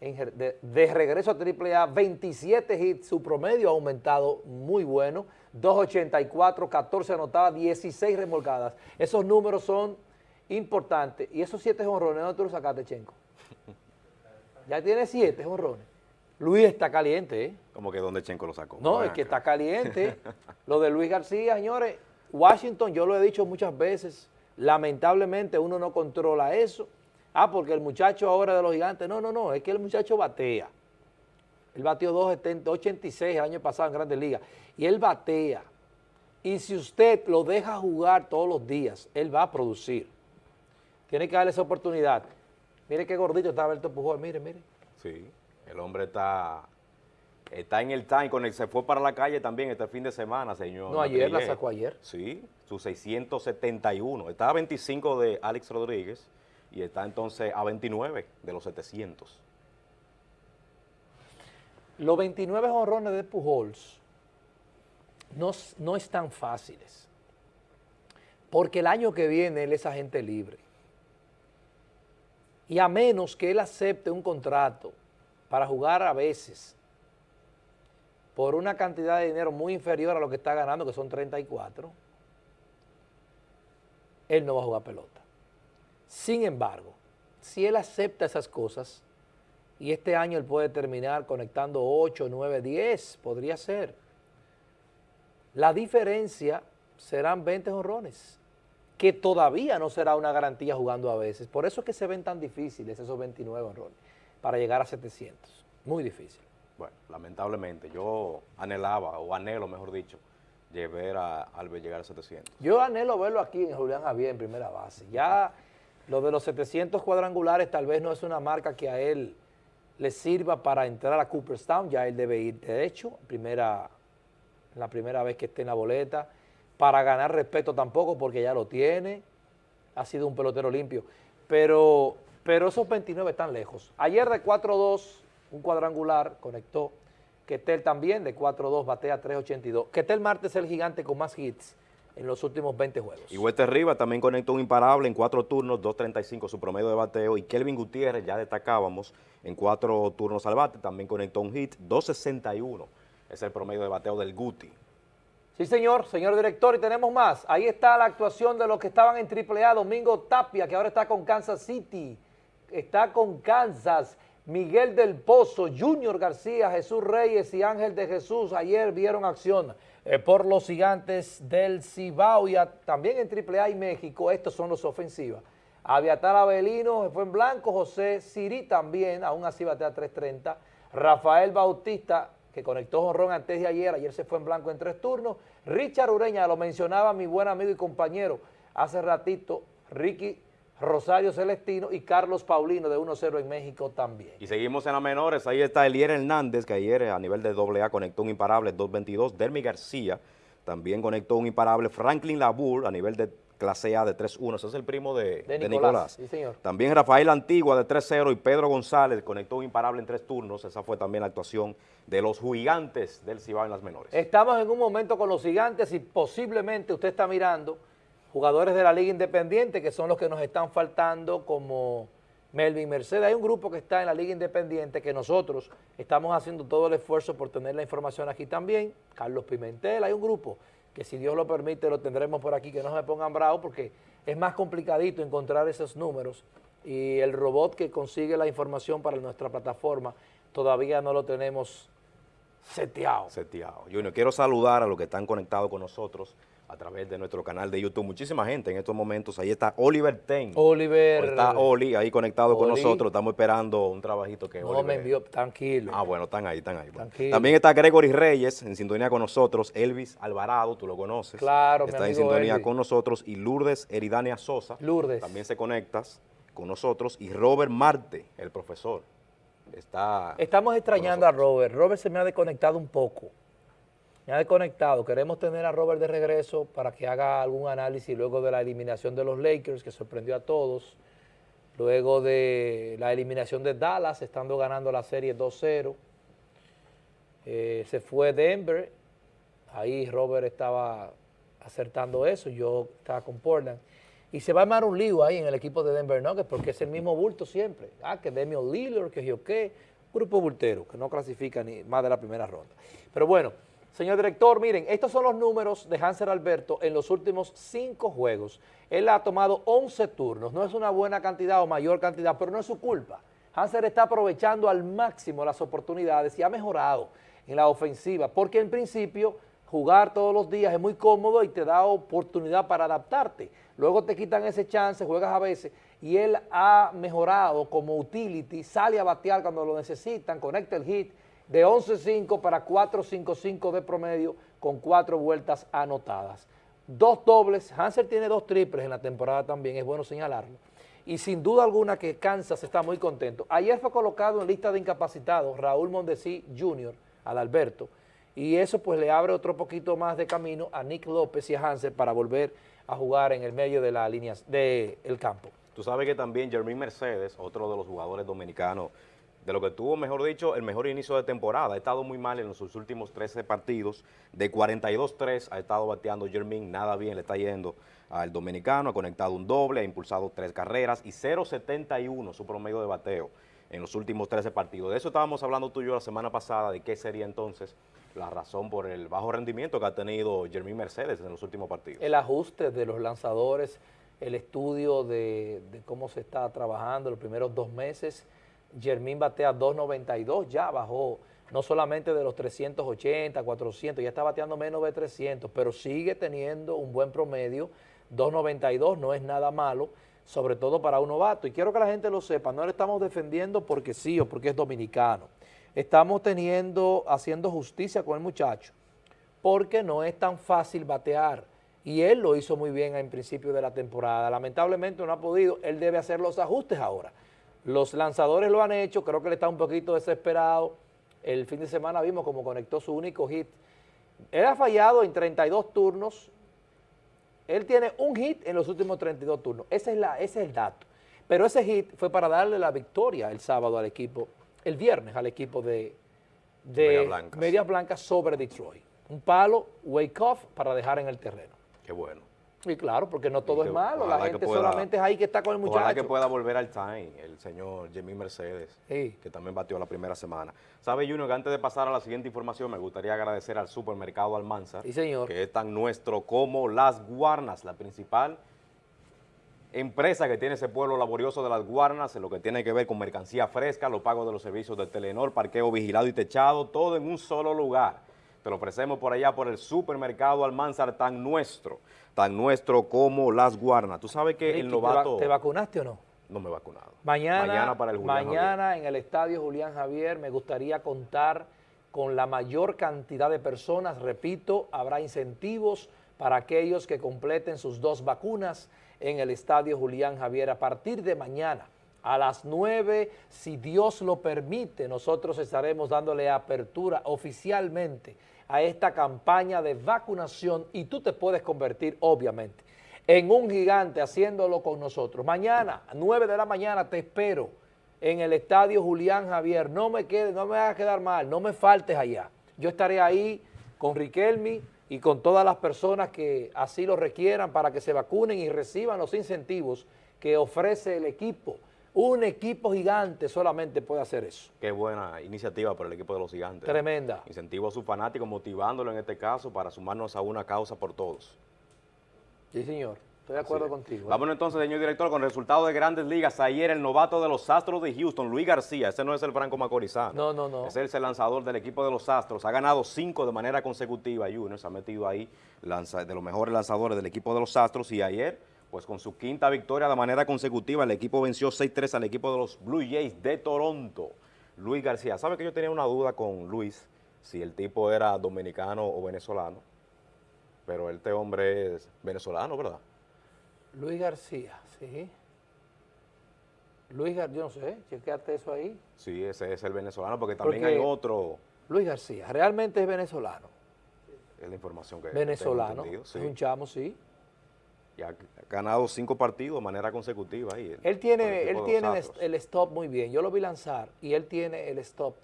de, regreso a AAA, 27 hits, su promedio ha aumentado muy bueno, 2.84, 14 anotadas, 16 remolcadas. Esos números son importantes. Y esos 7 jonrones, ¿dónde tú los sacaste, Chenco? Ya tiene 7 jonrones. Luis está caliente, ¿eh? Como que donde Chenco lo sacó. No, es que está caliente. lo de Luis García, señores, Washington, yo lo he dicho muchas veces, lamentablemente uno no controla eso Ah, porque el muchacho ahora de los gigantes, no, no, no, es que el muchacho batea. Él bateó 286 el año pasado en Grandes Ligas. Y él batea. Y si usted lo deja jugar todos los días, él va a producir. Tiene que darle esa oportunidad. Mire qué gordito está Alberto Pujol, mire, mire. Sí, el hombre está, está en el time, con el, se fue para la calle también este fin de semana, señor. No, ayer la sacó ayer. Sí, su 671. Estaba 25 de Alex Rodríguez y está entonces a 29 de los 700. Los 29 honrones de Pujols no, no están fáciles, porque el año que viene él es agente libre. Y a menos que él acepte un contrato para jugar a veces por una cantidad de dinero muy inferior a lo que está ganando, que son 34, él no va a jugar pelota. Sin embargo, si él acepta esas cosas, y este año él puede terminar conectando 8, 9, 10, podría ser. La diferencia serán 20 honrones, que todavía no será una garantía jugando a veces. Por eso es que se ven tan difíciles esos 29 honrones, para llegar a 700. Muy difícil. Bueno, lamentablemente, yo anhelaba, o anhelo, mejor dicho, llevar a, al llegar a 700. Yo anhelo verlo aquí en Julián Javier en primera base. Ya lo de los 700 cuadrangulares tal vez no es una marca que a él le sirva para entrar a Cooperstown, ya él debe ir de hecho, primera, la primera vez que esté en la boleta, para ganar respeto tampoco porque ya lo tiene, ha sido un pelotero limpio, pero, pero esos 29 están lejos. Ayer de 4-2, un cuadrangular, conectó, Ketel también de 4-2, batea 3-82. Ketel Martes es el gigante con más hits, en los últimos 20 juegos. Y Huete Rivas también conectó un imparable en cuatro turnos, 2.35 su promedio de bateo. Y Kelvin Gutiérrez, ya destacábamos, en cuatro turnos al bate, también conectó un hit, 2.61 es el promedio de bateo del Guti. Sí, señor, señor director, y tenemos más. Ahí está la actuación de los que estaban en AAA, Domingo Tapia, que ahora está con Kansas City, está con Kansas, Miguel del Pozo, Junior García, Jesús Reyes y Ángel de Jesús, ayer vieron acción. Eh, por los gigantes del Cibao y también en AAA y México, estos son los ofensivas. Aviatar Avelino fue en blanco, José Siri también, aún así batea 3.30. Rafael Bautista, que conectó jonrón antes de ayer, ayer se fue en blanco en tres turnos. Richard Ureña, lo mencionaba mi buen amigo y compañero hace ratito, Ricky Rosario Celestino y Carlos Paulino de 1-0 en México también. Y seguimos en las menores, ahí está Elier Hernández, que ayer a nivel de AA conectó un imparable 2-22, Dermi García también conectó un imparable, Franklin Labour a nivel de clase A de 3-1, ese es el primo de, Nicolás. Sí, señor. También Rafael Antigua de 3-0 y Pedro González conectó un imparable en tres turnos, esa fue también la actuación de los gigantes del Cibao en las menores. Estamos en un momento con los gigantes y posiblemente usted está mirando jugadores de la Liga Independiente, que son los que nos están faltando, como Melvin Mercedes. Hay un grupo que está en la Liga Independiente que nosotros estamos haciendo todo el esfuerzo por tener la información aquí también. Carlos Pimentel, hay un grupo que si Dios lo permite lo tendremos por aquí, que no se pongan bravos porque es más complicadito encontrar esos números y el robot que consigue la información para nuestra plataforma todavía no lo tenemos seteado. Seteado. Junior, quiero saludar a los que están conectados con nosotros a través de nuestro canal de YouTube. Muchísima gente en estos momentos. Ahí está Oliver Ten. Oliver. Está Oli ahí conectado con nosotros. Estamos esperando un trabajito que No me envió, tranquilo. Ah, bueno, están ahí, están ahí. También está Gregory Reyes en sintonía con nosotros. Elvis Alvarado, tú lo conoces. Claro, Está en sintonía con nosotros. Y Lourdes Eridania Sosa. Lourdes. También se conectas con nosotros. Y Robert Marte, el profesor. Está Estamos extrañando a Robert. Robert se me ha desconectado un poco me ha desconectado. Queremos tener a Robert de regreso para que haga algún análisis luego de la eliminación de los Lakers, que sorprendió a todos. Luego de la eliminación de Dallas, estando ganando la serie 2-0. Eh, se fue Denver. Ahí Robert estaba acertando eso. Yo estaba con Portland. Y se va a armar un lío ahí en el equipo de Denver Nuggets porque es el mismo bulto siempre. Ah, que Demian Lillard, que yo qué, grupo bultero que no clasifica ni más de la primera ronda. Pero bueno, señor director, miren, estos son los números de Hanser Alberto en los últimos cinco juegos. Él ha tomado 11 turnos, no es una buena cantidad o mayor cantidad, pero no es su culpa. Hanser está aprovechando al máximo las oportunidades y ha mejorado en la ofensiva, porque en principio jugar todos los días es muy cómodo y te da oportunidad para adaptarte. Luego te quitan ese chance, juegas a veces, y él ha mejorado como utility, sale a batear cuando lo necesitan, conecta el hit de 11-5 para 4-5-5 de promedio con cuatro vueltas anotadas. Dos dobles, Hansel tiene dos triples en la temporada también, es bueno señalarlo. Y sin duda alguna que Kansas está muy contento. Ayer fue colocado en lista de incapacitados Raúl Mondesi Jr., al Alberto, y eso pues le abre otro poquito más de camino a Nick López y a Hansel para volver a jugar en el medio de la línea del campo. Tú sabes que también Jermín Mercedes, otro de los jugadores dominicanos, de lo que tuvo, mejor dicho, el mejor inicio de temporada. Ha estado muy mal en sus últimos 13 partidos. De 42-3 ha estado bateando Jermín, nada bien le está yendo al dominicano. Ha conectado un doble, ha impulsado tres carreras y 0.71 su promedio de bateo en los últimos 13 partidos. De eso estábamos hablando tú y yo la semana pasada, de qué sería entonces la razón por el bajo rendimiento que ha tenido Jermín Mercedes en los últimos partidos. El ajuste de los lanzadores, el estudio de, cómo se está trabajando los primeros dos meses, Jermín batea 2.92, ya bajó no solamente de los 380, 400, ya está bateando menos de 300, pero sigue teniendo un buen promedio, 2.92 no es nada malo, sobre todo para un novato. Y quiero que la gente lo sepa, no le estamos defendiendo porque sí o porque es dominicano. Estamos teniendo, haciendo justicia con el muchacho, porque no es tan fácil batear. Y él lo hizo muy bien en principio de la temporada. Lamentablemente no ha podido, él debe hacer los ajustes ahora. Los lanzadores lo han hecho, creo que él está un poquito desesperado. El fin de semana vimos cómo conectó su único hit. Él ha fallado en 32 turnos, él tiene un hit en los últimos 32 turnos. Ese es, la, ese es el dato. Pero ese hit fue para darle la victoria el sábado al equipo, el viernes al equipo de, de Media Blanca sobre Detroit. Un palo, wake off, para dejar en el terreno. Qué bueno. Y claro, porque no todo es malo, la gente solamente es ahí que está con el muchacho. Ojalá que pueda volver al time el señor Jimmy Mercedes, que también batió la primera semana. ¿Sabe, Junior, que antes de pasar a la siguiente información, me gustaría agradecer al supermercado Almanza, señor. que es tan nuestro como Las Guarnas, la principal empresa que tiene ese pueblo laborioso de Las Guarnas, en lo que tiene que ver con mercancía fresca, los pagos de los servicios de Telenor, parqueo vigilado y techado, todo en un solo lugar. Te lo ofrecemos por allá por el supermercado Almanzar tan nuestro tan nuestro como Las Guarnas. Tú sabes que el novato... ¿Te vacunaste o no? No me he vacunado. Mañana, mañana, para el mañana en el estadio Julián Javier me gustaría contar con la mayor cantidad de personas. Repito, habrá incentivos para aquellos que completen sus dos vacunas en el estadio Julián Javier a partir de mañana. A las 9, si Dios lo permite, nosotros estaremos dándole apertura oficialmente a esta campaña de vacunación y tú te puedes convertir, obviamente, en un gigante haciéndolo con nosotros. Mañana, a 9 de la mañana, te espero en el estadio Julián Javier. No me quede, no me hagas quedar mal, no me faltes allá. Yo estaré ahí con Riquelmi y con todas las personas que así lo requieran para que se vacunen y reciban los incentivos que ofrece el equipo un equipo gigante solamente puede hacer eso. Qué buena iniciativa por el equipo de los gigantes. Tremenda. Incentivo a sus fanáticos, motivándolo en este caso para sumarnos a una causa por todos. Sí, señor. Estoy de acuerdo contigo. ¿eh? Vámonos entonces, señor director, con resultados de grandes ligas. Ayer el novato de los Astros de Houston, Luis García, ese no es el Franco Macorizano. No, no, no. Ese es el lanzador del equipo de los Astros. Ha ganado cinco de manera consecutiva, Junior. Se ha metido ahí de los mejores lanzadores del equipo de los Astros. Y ayer pues con su quinta victoria de manera consecutiva, el equipo venció 6-3 al equipo de los Blue Jays de Toronto. Luis García, ¿sabe que yo tenía una duda con Luis, si el tipo era dominicano o venezolano? Pero este hombre es venezolano, ¿verdad? Luis García, sí. Luis García, yo no sé, chequeate eso ahí. Sí, ese es el venezolano, porque también hay otro. Luis García, realmente es venezolano. Es la información que Venezolano, es un chamo, sí y ha ganado cinco partidos de manera consecutiva. Ahí, él tiene, él tiene el stop muy bien. Yo lo vi lanzar y él tiene el stop.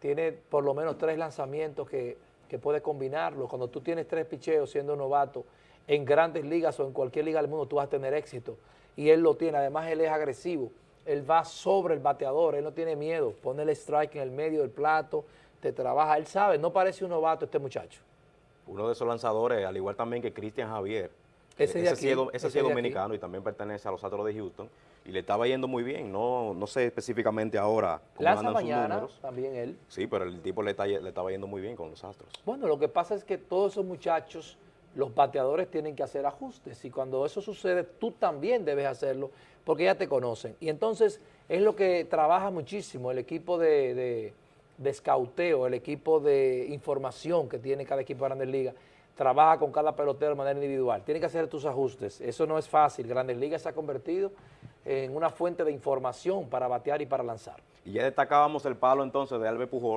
Tiene por lo menos tres lanzamientos que, que puede combinarlo. Cuando tú tienes tres picheos siendo novato, en grandes ligas o en cualquier liga del mundo tú vas a tener éxito. Y él lo tiene, además él es agresivo, él va sobre el bateador, él no tiene miedo, pone el strike en el medio del plato, te trabaja, él sabe, no parece un novato este muchacho. Uno de esos lanzadores, al igual también que Cristian Javier. Ese ese aquí, sí es, do- ese dominicano y también pertenece a los Astros de Houston. Y le estaba yendo muy bien, no, no sé específicamente ahora cómo Lanza andan sus mañana números. también él. Sí, pero el tipo le, está le estaba yendo muy bien con los Astros. Bueno, lo que pasa es que todos esos muchachos, los bateadores tienen que hacer ajustes y cuando eso sucede, tú también debes hacerlo porque ya te conocen. Y entonces es lo que trabaja muchísimo el equipo de, de, de escauteo, el equipo de información que tiene cada equipo de Grandes Ligas. Trabaja con cada pelotero de manera individual. Tiene que hacer tus ajustes. Eso no es fácil. Grandes Ligas se ha convertido en una fuente de información para batear y para lanzar. Y ya destacábamos el palo entonces de Albert Pujol.